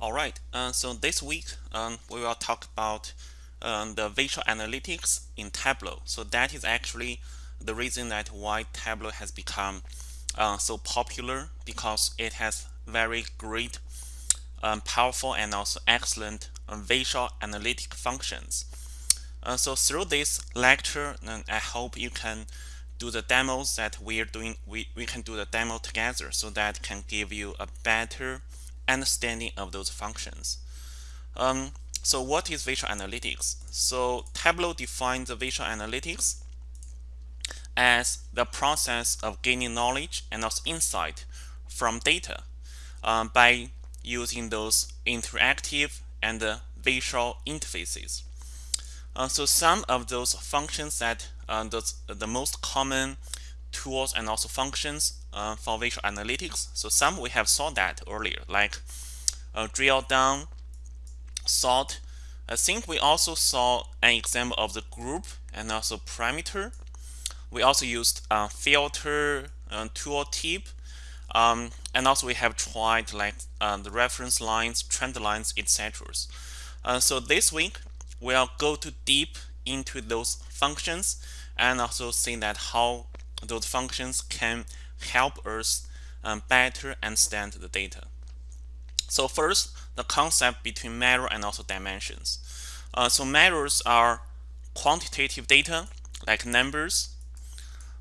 All right, uh, so this week um, we will talk about um, the visual analytics in Tableau. So that is actually the reason that why Tableau has become uh, so popular because it has very great, um, powerful, and also excellent um, visual analytic functions. Uh, so through this lecture, I hope you can do the demos that we are doing. We, we can do the demo together so that can give you a better understanding of those functions. Um, so what is visual analytics? So Tableau defines the visual analytics as the process of gaining knowledge and also insight from data um, by using those interactive and uh, visual interfaces. Uh, so some of those functions that uh, those, the most common tools and also functions uh, for visual analytics. So some we have saw that earlier, like uh, drill down, sort. I think we also saw an example of the group and also parameter. We also used uh, filter, uh, tooltip, um, and also we have tried like uh, the reference lines, trend lines, etc. Uh, so this week we'll go to deep into those functions and also see that how those functions can help us um, better understand the data. So first, the concept between measure and also dimensions. Uh, so measures are quantitative data like numbers.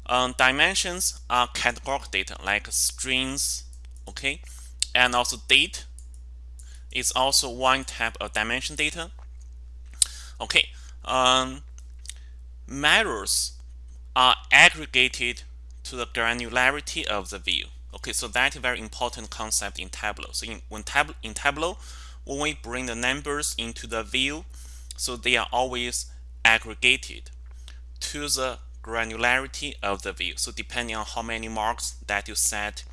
Um, dimensions are categorical data like strings, okay, and also date is also one type of dimension data. Okay, um, measures are aggregated to the granularity of the view. Okay, so that is a very important concept in Tableau. So in, when tab in Tableau, when we bring the numbers into the view, so they are always aggregated to the granularity of the view. So depending on how many marks that you set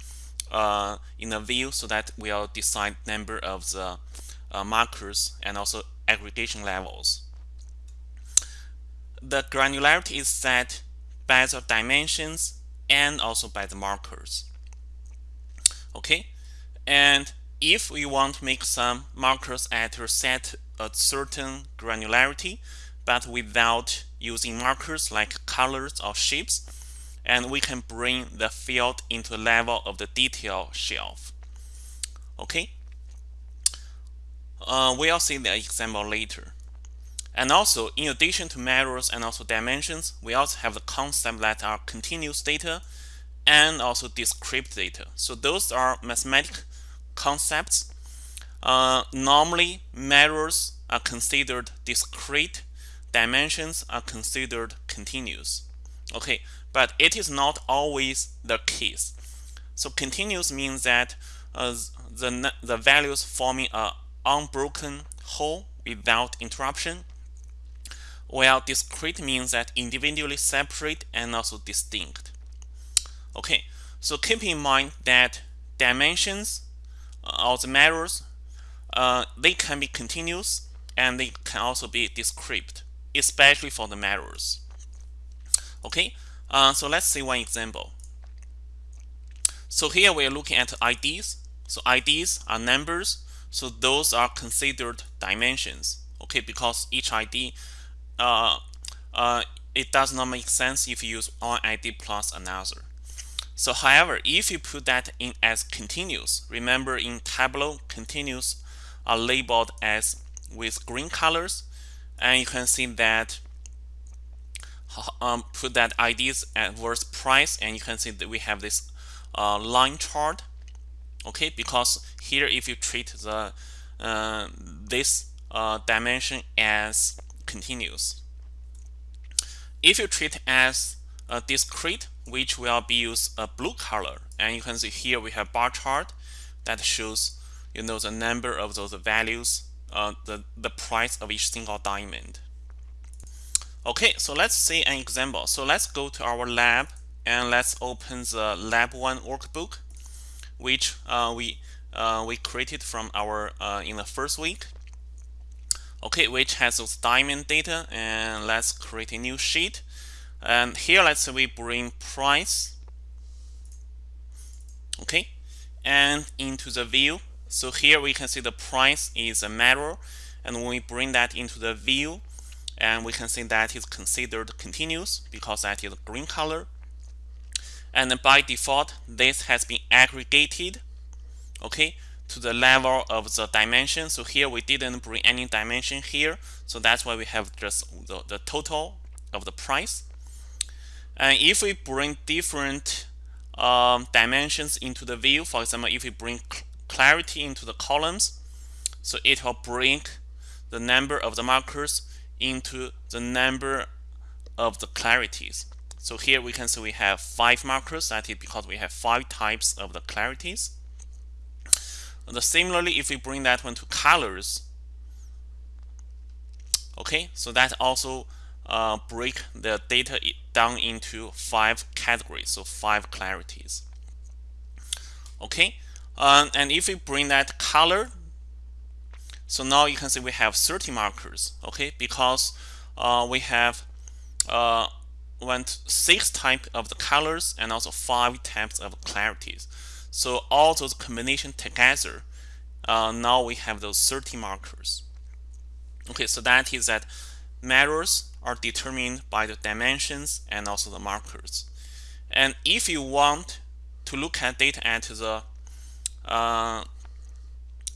uh, in the view, so that will decide number of the uh, markers and also aggregation levels. The granularity is set by the dimensions and also by the markers. Okay, and if we want to make some markers at a set a certain granularity, but without using markers like colors or shapes, and we can bring the field into the level of the detail shelf. Okay, uh, we'll see the example later. And also, in addition to measures and also dimensions, we also have the concept that are continuous data and also discrete data. So those are mathematical concepts. Uh, normally, measures are considered discrete, dimensions are considered continuous. Okay, but it is not always the case. So continuous means that uh, the, the values forming a unbroken whole without interruption while discrete means that individually separate and also distinct. Okay, so keep in mind that dimensions uh, of the measures, uh, they can be continuous and they can also be discrete, especially for the measures. Okay, uh, so let's see one example. So here we are looking at IDs. So IDs are numbers, so those are considered dimensions. Okay, because each ID uh, uh, it does not make sense if you use one ID plus another. So however, if you put that in as continuous, remember in Tableau, continuous are labeled as with green colors, and you can see that um, put that IDs at worst price, and you can see that we have this uh, line chart. Okay, because here if you treat the uh, this uh, dimension as continuous. If you treat as a discrete, which will be used a blue color, and you can see here we have bar chart that shows you know the number of those values, uh, the the price of each single diamond. Okay, so let's see an example. So let's go to our lab and let's open the lab one workbook, which uh, we uh, we created from our uh, in the first week okay which has those diamond data and let's create a new sheet. And here let's say we bring price. Okay and into the view. So here we can see the price is a mirror, and when we bring that into the view, and we can see that is considered continuous because that is green color. And by default, this has been aggregated, okay, to the level of the dimension. So here we didn't bring any dimension here, so that's why we have just the, the total of the price. And if we bring different um, dimensions into the view, for example, if we bring clarity into the columns, so it will bring the number of the markers into the number of the clarities. So here we can see we have five markers, that is because we have five types of the clarities. And similarly, if we bring that one to colors, okay, so that also uh, break the data down into five categories, so five clarities. Okay, um, and if we bring that color, so now you can see we have 30 markers, okay, because uh, we have uh, went six types of the colors and also five types of clarities. So all those combination together, uh, now we have those 30 markers. Okay, so that is that mirrors are determined by the dimensions and also the markers. And if you want to look at data at the uh,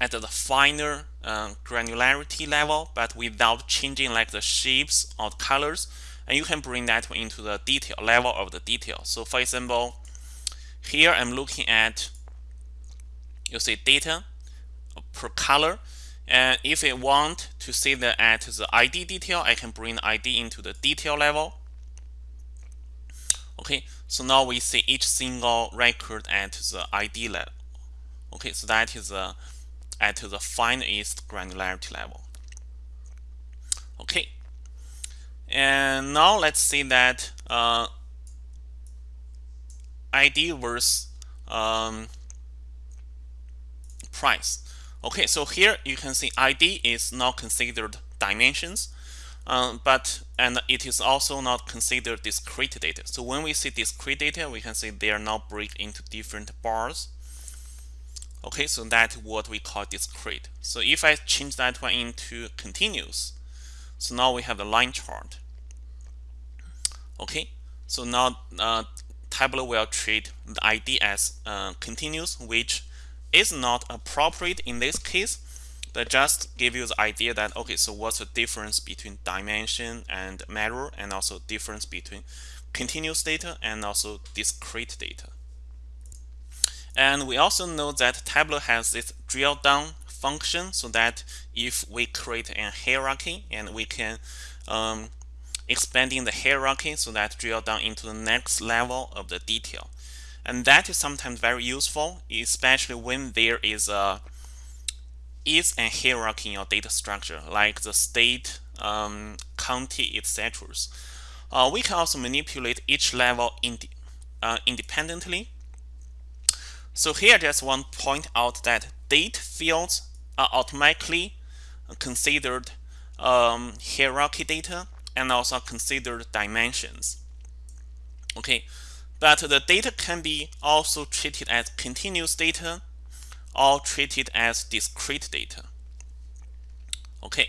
at the finer uh, granularity level, but without changing like the shapes or the colors, and you can bring that into the detail level of the detail. So for example, here I'm looking at you see data per color and if I want to see that at the ID detail, I can bring ID into the detail level. Okay, so now we see each single record at the ID level. Okay, so that is uh, at the finest granularity level. Okay, and now let's see that uh, ID versus um, price. Okay, so here you can see ID is not considered dimensions, um, but and it is also not considered discrete data. So when we see discrete data, we can see they are now break into different bars. Okay, so that's what we call discrete. So if I change that one into continuous, so now we have the line chart. Okay, so now uh, Tableau will treat the ID as uh, continuous, which is not appropriate in this case, but just give you the idea that, okay, so what's the difference between dimension and mirror and also difference between continuous data and also discrete data. And we also know that Tableau has this drill down function so that if we create a hierarchy and we can um, expanding the hierarchy so that drill down into the next level of the detail. And that is sometimes very useful, especially when there is a is a hierarchy in your data structure, like the state, um, county, etc. Uh, we can also manipulate each level uh, independently. So here I just want to point out that date fields are automatically considered um, hierarchy data and also considered dimensions. Okay, but the data can be also treated as continuous data or treated as discrete data. Okay,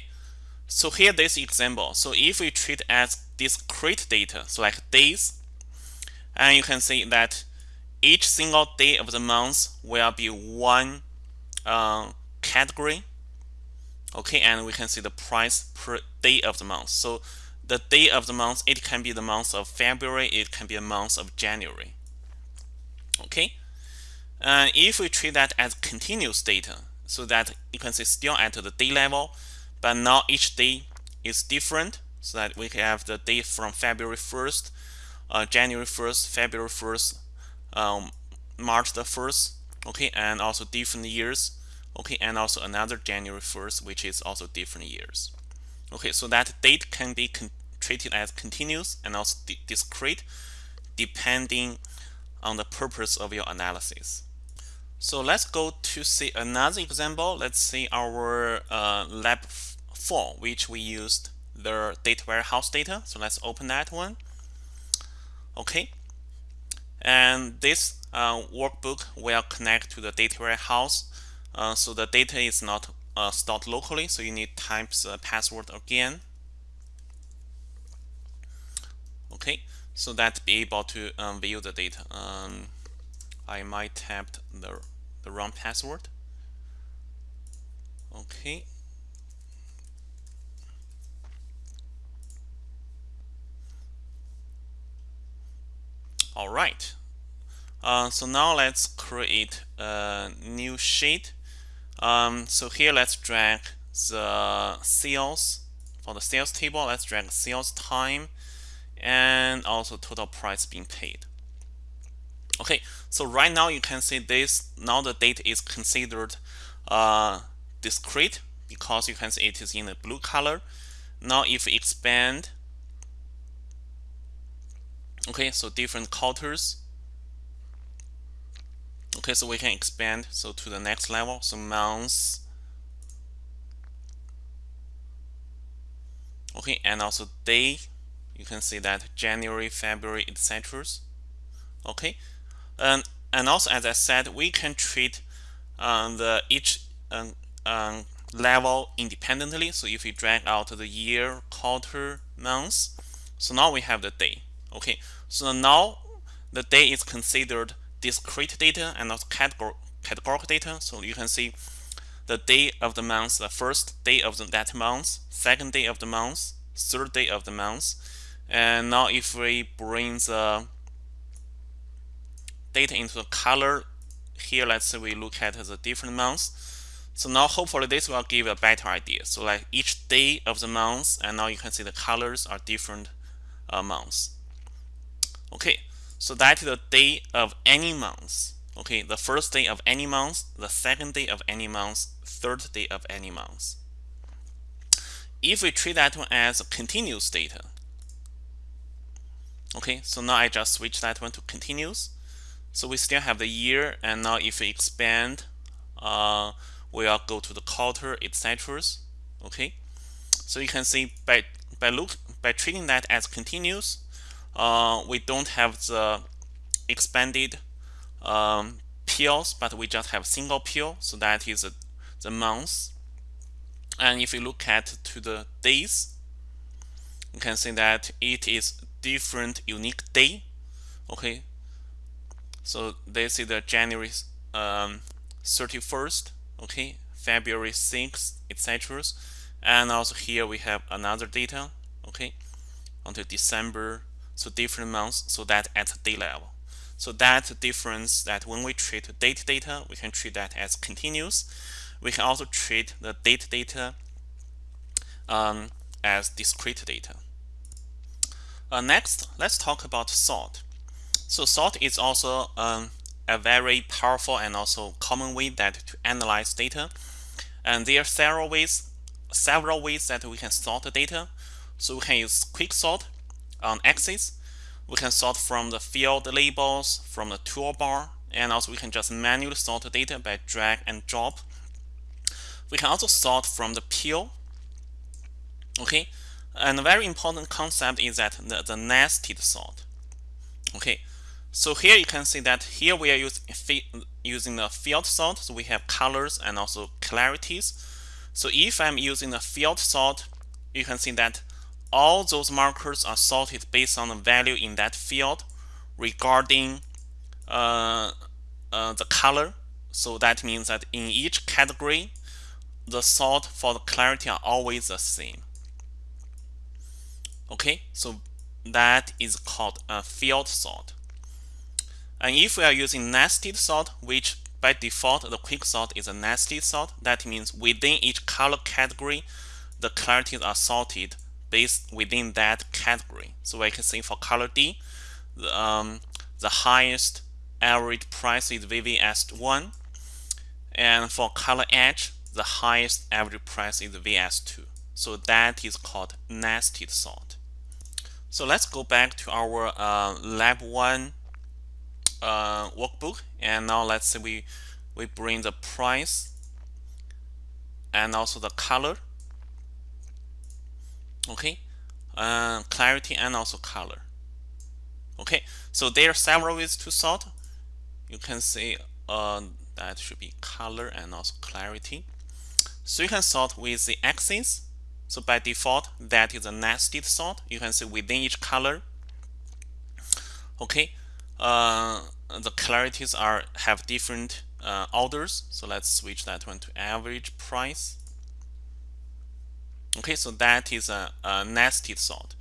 so here this example. So if we treat as discrete data, so like days, and you can see that each single day of the month will be one uh, category. Okay, and we can see the price per day of the month. So the day of the month, it can be the month of February, it can be a month of January. Okay, uh, if we treat that as continuous data, so that you can see still at the day level, but now each day is different, so that we have the day from February 1st, uh, January 1st, February 1st, um, March the 1st, okay, and also different years, okay, and also another January 1st, which is also different years. Okay, so that date can be con treated as continuous and also discrete depending on the purpose of your analysis. So let's go to see another example. Let's see our uh, lab 4, which we used the data warehouse data. So let's open that one. Okay. And this uh, workbook will connect to the data warehouse uh, so the data is not uh, stored locally so you need type the password again okay so that be able to um, view the data. Um, I might type the, the wrong password. Okay. All right uh, so now let's create a new sheet. Um, so here let's drag the sales for the sales table let's drag sales time and also total price being paid. Okay so right now you can see this now the data is considered uh, discrete because you can see it is in the blue color. Now if we expand okay so different quarters. Okay so we can expand so to the next level so months. Okay and also day you can see that January February etc okay? And and also as I said we can treat um, the each um, um, level independently. So if we drag out the year quarter months so now we have the day. Okay? So now the day is considered discrete data and not categor categorical data. So you can see the day of the month, the first day of the, that month, second day of the month, third day of the month. And now if we bring the data into the color, here let's say we look at the different months. So now hopefully this will give a better idea. So like each day of the month, and now you can see the colors are different uh, months. Okay, so that is the day of any month. Okay, the first day of any month, the second day of any month, third day of any month. If we treat that one as continuous data, okay, so now I just switch that one to continuous. So we still have the year, and now if we expand, uh, we'll go to the quarter, etc. Okay, so you can see by by look by treating that as continuous, uh, we don't have the expanded um, pills, but we just have single pill. So that is a, the month. And if you look at to the days, you can see that it is different unique day. Okay, so this is the January um, 31st. Okay, February 6th, etc. And also here we have another data. Okay, until December so different months so that at day level so that difference that when we treat date data we can treat that as continuous we can also treat the date data um, as discrete data uh, next let's talk about sort so sort is also um, a very powerful and also common way that to analyze data and there are several ways several ways that we can sort the data so we can use quick sort on axis. We can sort from the field labels from the toolbar, and also we can just manually sort the data by drag and drop. We can also sort from the pill. Okay, and a very important concept is that the, the nested sort. Okay, so here you can see that here we are using using the field sort, so we have colors and also clarities. So if I'm using the field sort, you can see that all those markers are sorted based on the value in that field regarding uh, uh, the color. So that means that in each category, the sort for the clarity are always the same. Okay, so that is called a field sort. And if we are using nested sort, which by default the quick sort is a nested sort, that means within each color category, the clarities are sorted based within that category. So I can see for color D, the, um, the highest average price is VVS1. And for color H, the highest average price is VS2. So that is called nested sort. So let's go back to our uh, lab 1 uh, workbook. And now let's say we, we bring the price and also the color okay uh, clarity and also color okay so there are several ways to sort you can see uh, that should be color and also clarity. So you can sort with the axis. So by default, that is a nested sort. You can see within each color. Okay, uh, the clarities are have different uh, orders. So let's switch that one to average price. Okay, so that is a, a nested sort.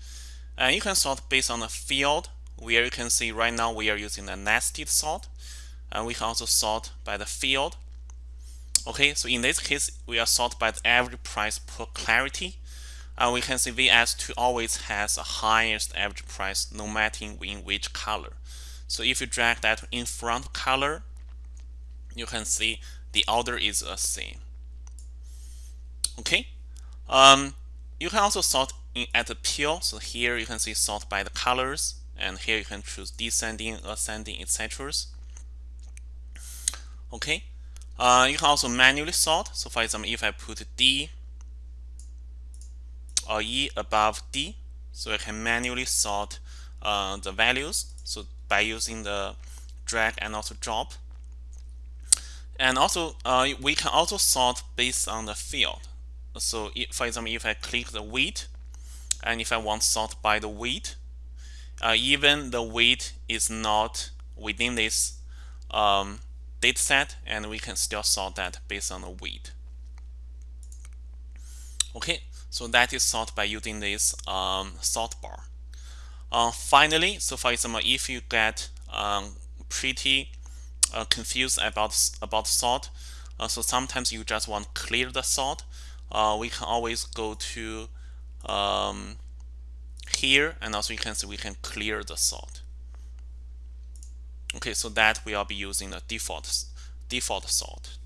And you can sort based on a field where you can see right now we are using a nested sort. And we can also sort by the field. Okay, so in this case, we are sort by the average price per clarity. And we can see VS2 always has a highest average price no matter in which color. So if you drag that in front color, you can see the order is the same. Okay, um, you can also sort in at the pill. So here you can see sort by the colors, and here you can choose descending, ascending, etc. Okay, uh, you can also manually sort. So for example, if I put D or E above D, so I can manually sort uh, the values. So by using the drag and also drop. And also, uh, we can also sort based on the field. So if, for example, if I click the weight, and if I want to sort by the weight, uh, even the weight is not within this um, data set, and we can still sort that based on the weight. Okay, so that is sort by using this um, sort bar. Uh, finally, so for example, if you get um, pretty uh, confused about about sort, uh, so sometimes you just want to clear the sort, uh, we can always go to um, here, and also you can see we can clear the sort. Okay, so that we will be using the default default sort.